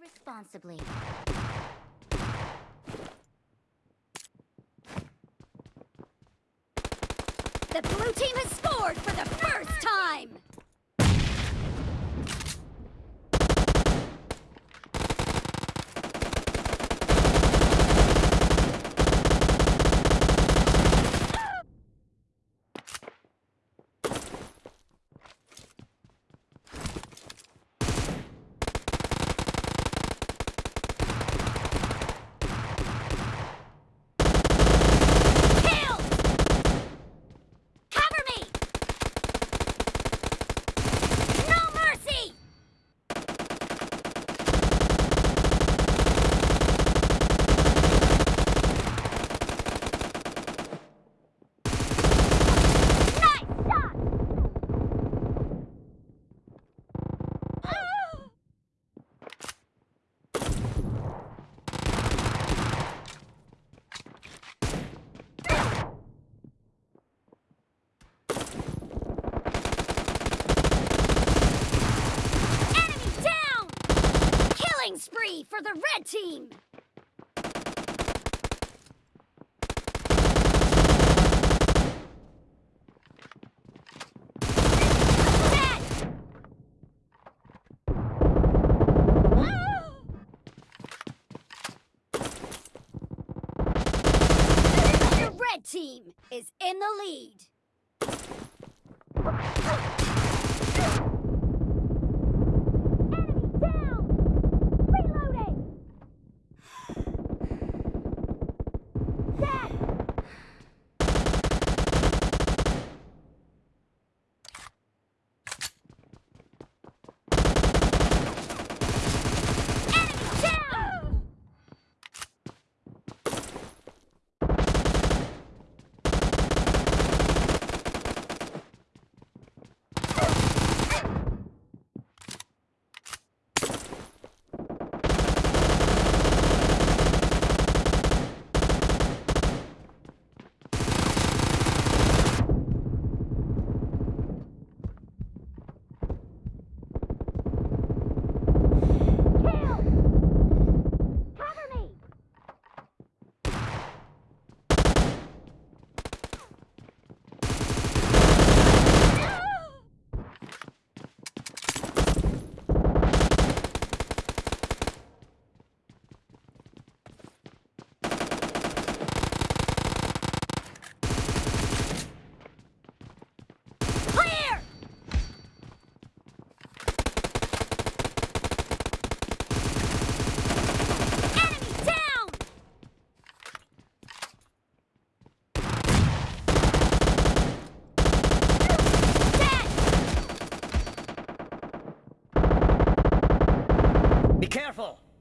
responsibly. The blue team has scored for the first time! Spree for the red team! The red team is in the lead.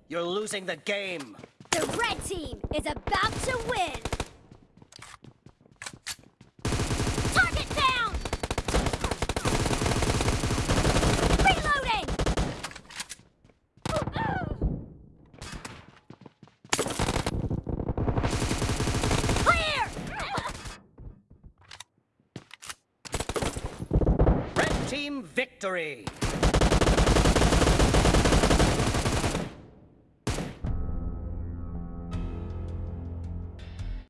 You're losing the game! The red team is about to win! Target down! Reloading! Clear! Red team victory!